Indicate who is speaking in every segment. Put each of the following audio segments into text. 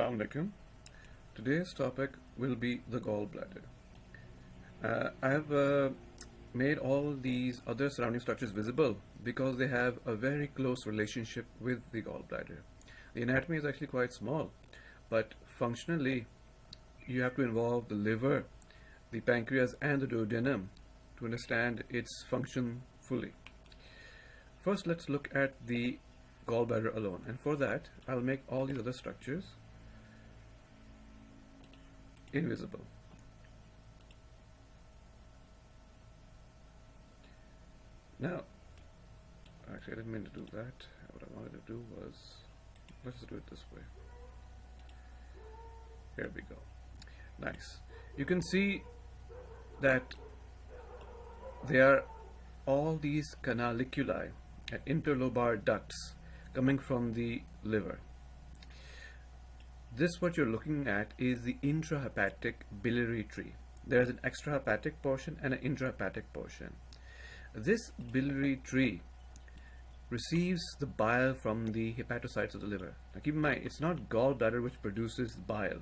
Speaker 1: Assalamu alaikum. Today's topic will be the gallbladder. Uh, I have uh, made all these other surrounding structures visible because they have a very close relationship with the gallbladder. The anatomy is actually quite small, but functionally you have to involve the liver, the pancreas and the duodenum to understand its function fully. First let's look at the gallbladder alone and for that I'll make all these other structures invisible. Now, actually I didn't mean to do that. What I wanted to do was, let's do it this way. Here we go. Nice. You can see that there are all these canaliculi and interlobar ducts coming from the liver. This what you're looking at is the intrahepatic biliary tree. There is an extrahepatic portion and an intrahepatic portion. This biliary tree receives the bile from the hepatocytes of the liver. Now keep in mind, it's not gallbladder which produces bile.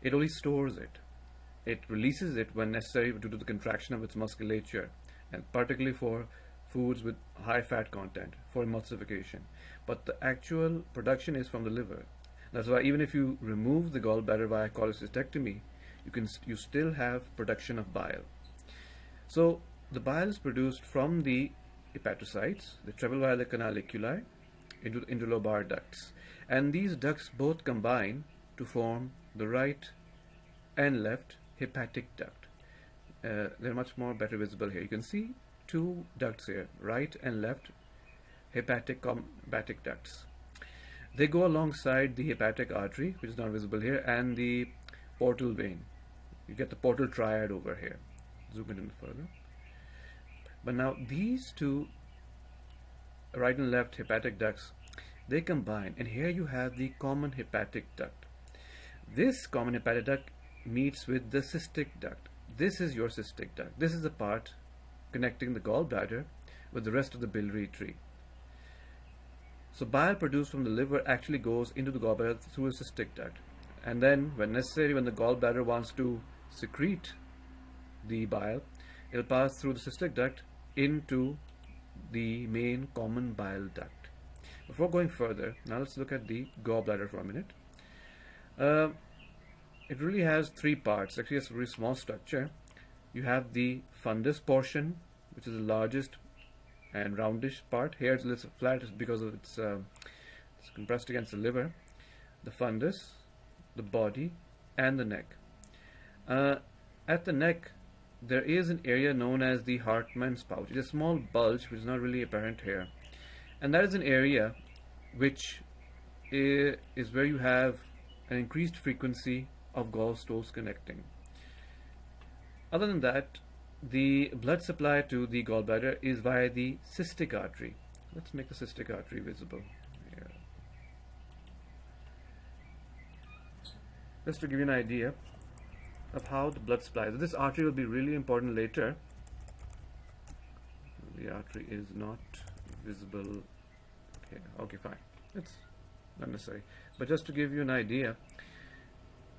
Speaker 1: It only stores it. It releases it when necessary due to the contraction of its musculature and particularly for foods with high fat content for emulsification. But the actual production is from the liver. That's why even if you remove the gallbladder via cholecystectomy, you can you still have production of bile. So the bile is produced from the hepatocytes, the the canaliculi into, into lobar ducts. And these ducts both combine to form the right and left hepatic duct. Uh, they're much more better visible here. You can see two ducts here, right and left hepatic hepatic ducts. They go alongside the hepatic artery, which is not visible here, and the portal vein. You get the portal triad over here. Zoom in further. But now these two right and left hepatic ducts, they combine, and here you have the common hepatic duct. This common hepatic duct meets with the cystic duct. This is your cystic duct. This is the part connecting the gallbladder with the rest of the biliary tree. So bile produced from the liver actually goes into the gallbladder through a cystic duct. And then when necessary, when the gallbladder wants to secrete the bile, it'll pass through the cystic duct into the main common bile duct. Before going further, now let's look at the gallbladder for a minute. Uh, it really has three parts. Actually, it's a very small structure. You have the fundus portion, which is the largest and roundish part. Here it's a little flat because of its, uh, it's compressed against the liver, the fundus, the body, and the neck. Uh, at the neck, there is an area known as the Hartmann's pouch. It's a small bulge which is not really apparent here. And that is an area which is where you have an increased frequency of gallstones connecting. Other than that, the blood supply to the gallbladder is via the cystic artery. Let's make the cystic artery visible. Here. Just to give you an idea of how the blood supply. This artery will be really important later. The artery is not visible. Okay, okay, fine. It's not necessary. But just to give you an idea,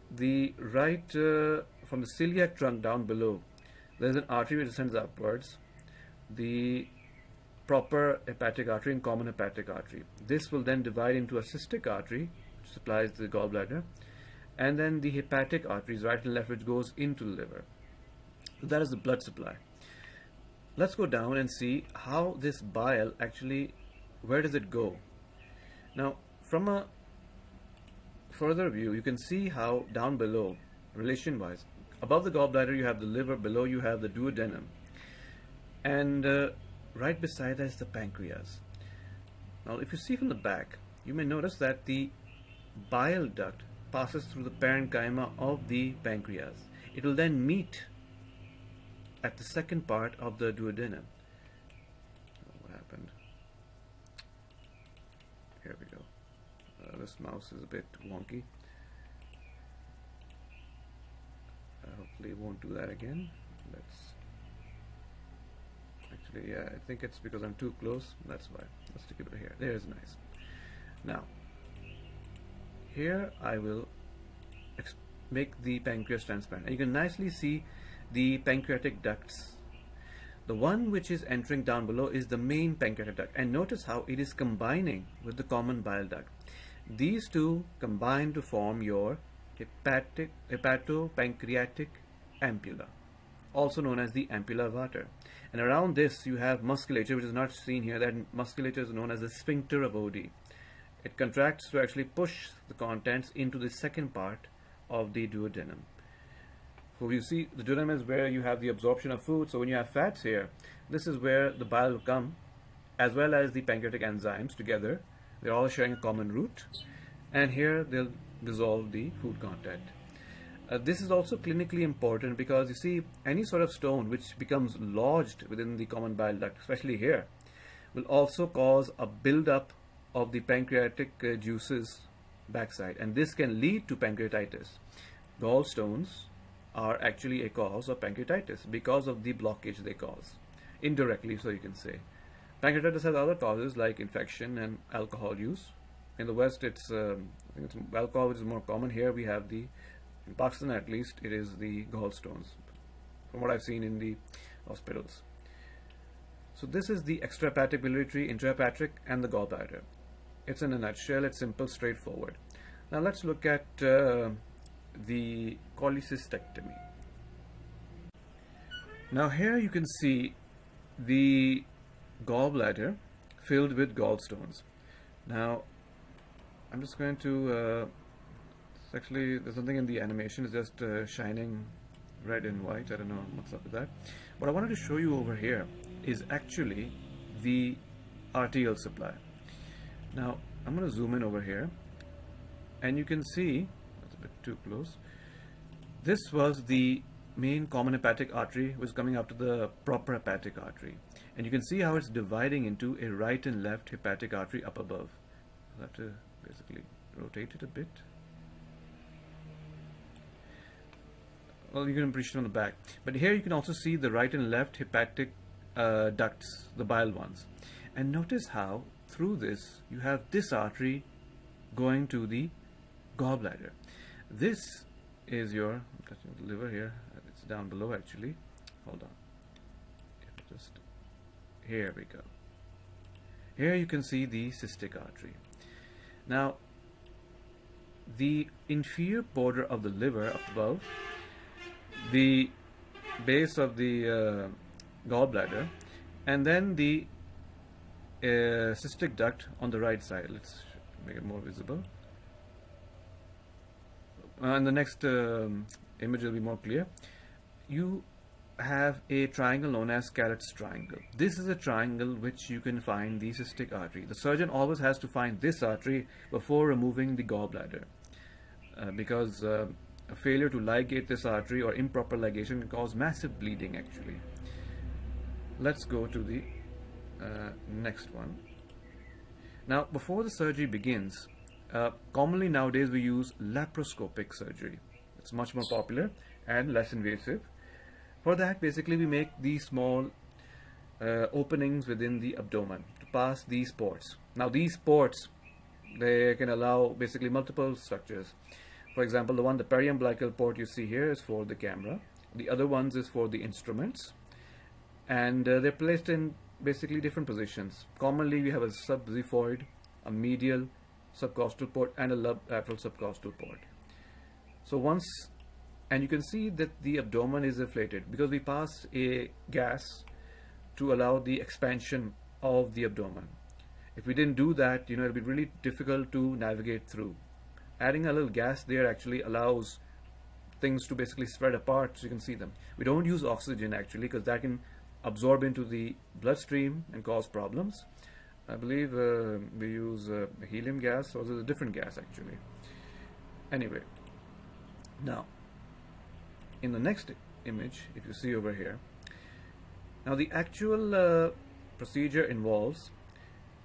Speaker 1: the right uh, from the celiac trunk down below, there's an artery which descends upwards. The proper hepatic artery and common hepatic artery. This will then divide into a cystic artery, which supplies the gallbladder, and then the hepatic arteries, right and left, which goes into the liver. So that is the blood supply. Let's go down and see how this bile actually, where does it go? Now, from a further view, you can see how down below, relation-wise, above the gallbladder you have the liver, below you have the duodenum, and uh, right beside that is the pancreas. Now if you see from the back, you may notice that the bile duct passes through the parenchyma of the pancreas. It will then meet at the second part of the duodenum. What happened? Here we go. Uh, this mouse is a bit wonky. Uh, hopefully it won't do that again let's actually yeah I think it's because I'm too close that's why let's take it over here there's nice now here I will make the pancreas transparent. And you can nicely see the pancreatic ducts. The one which is entering down below is the main pancreatic duct. And notice how it is combining with the common bile duct. These two combine to form your hepatic, hepatopancreatic ampulla, also known as the ampulla Vater. And around this you have musculature, which is not seen here. That musculature is known as the sphincter of Oddi. It contracts to actually push the contents into the second part of the duodenum. So you see, the duodenum is where you have the absorption of food. So when you have fats here, this is where the bile will come, as well as the pancreatic enzymes together. They're all sharing a common root. And here they'll dissolve the food content. Uh, this is also clinically important because you see any sort of stone which becomes lodged within the common bile duct, especially here, will also cause a buildup of the pancreatic uh, juices backside and this can lead to pancreatitis. Gallstones are actually a cause of pancreatitis because of the blockage they cause, indirectly so you can say. Pancreatitis has other causes like infection and alcohol use. In the West, it's, um, it's which is more common. Here we have the in Pakistan, at least, it is the gallstones, from what I've seen in the hospitals. So this is the extrahepatic biliary intrahepatic, and the gallbladder. It's in a nutshell, it's simple, straightforward. Now let's look at uh, the cholecystectomy. Now here you can see the gallbladder filled with gallstones. Now I'm just going to uh, actually there's something in the animation it's just uh, shining red and white I don't know what's up with that. What I wanted to show you over here is actually the arterial supply. Now I'm going to zoom in over here and you can see that's a bit too close this was the main common hepatic artery was coming after the proper hepatic artery. And you can see how it's dividing into a right and left hepatic artery up above. I'll have to basically rotate it a bit. Well you can appreciate on the back. But here you can also see the right and left hepatic uh, ducts the bile ones. And notice how through this you have this artery going to the gallbladder. This is your liver here it's down below actually. Hold on. Just here we go. Here you can see the cystic artery now the inferior border of the liver above the base of the uh, gallbladder and then the uh, cystic duct on the right side. Let's make it more visible. Uh, and the next um, image will be more clear. You have a triangle known as Calot's triangle this is a triangle which you can find the cystic artery the surgeon always has to find this artery before removing the gallbladder uh, because uh, a failure to ligate this artery or improper ligation can cause massive bleeding actually. Let's go to the uh, next one. Now before the surgery begins, uh, commonly nowadays we use laparoscopic surgery. It's much more popular and less invasive. For that basically we make these small uh, openings within the abdomen to pass these ports. Now these ports they can allow basically multiple structures. For example, the one, the periumbilical port you see here is for the camera. The other ones is for the instruments. And uh, they're placed in basically different positions. Commonly, we have a subxiphoid, a medial subcostal port, and a lateral subcostal port. So once, and you can see that the abdomen is inflated because we pass a gas to allow the expansion of the abdomen. If we didn't do that, you know, it'd be really difficult to navigate through adding a little gas there actually allows things to basically spread apart so you can see them. We don't use oxygen actually because that can absorb into the bloodstream and cause problems. I believe uh, we use uh, helium gas or a different gas actually. Anyway, now in the next image, if you see over here, now the actual uh, procedure involves,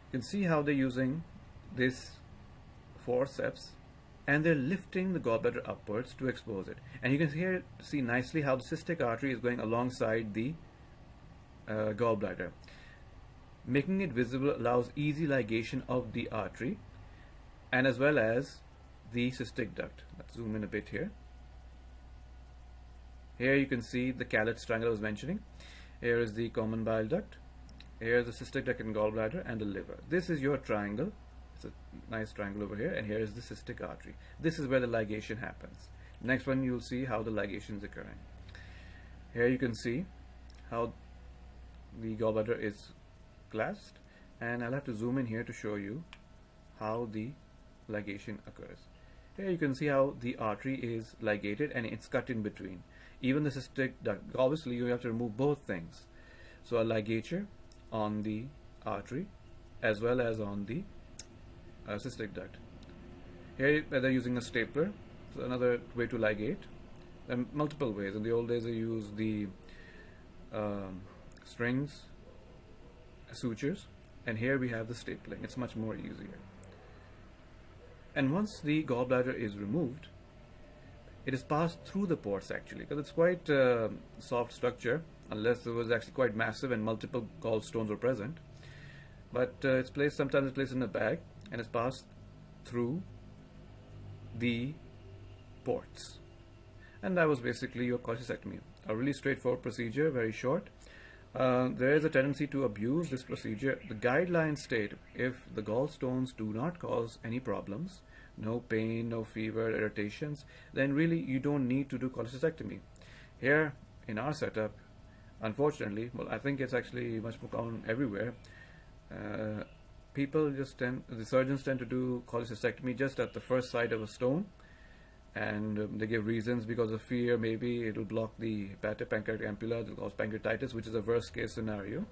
Speaker 1: you can see how they're using this forceps and they're lifting the gallbladder upwards to expose it. And you can here see nicely how the cystic artery is going alongside the uh, gallbladder. Making it visible allows easy ligation of the artery and as well as the cystic duct. Let's zoom in a bit here. Here you can see the Calot's triangle I was mentioning. Here is the common bile duct. Here is the cystic duct and gallbladder and the liver. This is your triangle. It's a nice triangle over here and here is the cystic artery. This is where the ligation happens. Next one you'll see how the ligation is occurring. Here you can see how the gallbladder is clasped and I'll have to zoom in here to show you how the ligation occurs. Here you can see how the artery is ligated and it's cut in between. Even the cystic duct, obviously you have to remove both things. So a ligature on the artery as well as on the uh, cystic duct. Here they're using a stapler, so another way to ligate. There are multiple ways. In the old days they used the um, strings, sutures, and here we have the stapling. It's much more easier. And once the gallbladder is removed, it is passed through the ports actually because it's quite uh, soft structure unless it was actually quite massive and multiple gallstones were present. But uh, it's placed sometimes it's placed in a bag and it's passed through the ports. And that was basically your cholecystectomy. A really straightforward procedure, very short. Uh, there is a tendency to abuse this procedure. The guidelines state if the gallstones do not cause any problems, no pain, no fever, irritations, then really you don't need to do cholecystectomy. Here in our setup, unfortunately, well, I think it's actually much more common everywhere. Uh, people just tend, the surgeons tend to do cholecystectomy just at the first sight of a stone and um, they give reasons because of fear maybe it'll block the hepatic pancreatic ampulla it'll cause pancreatitis which is a worst case scenario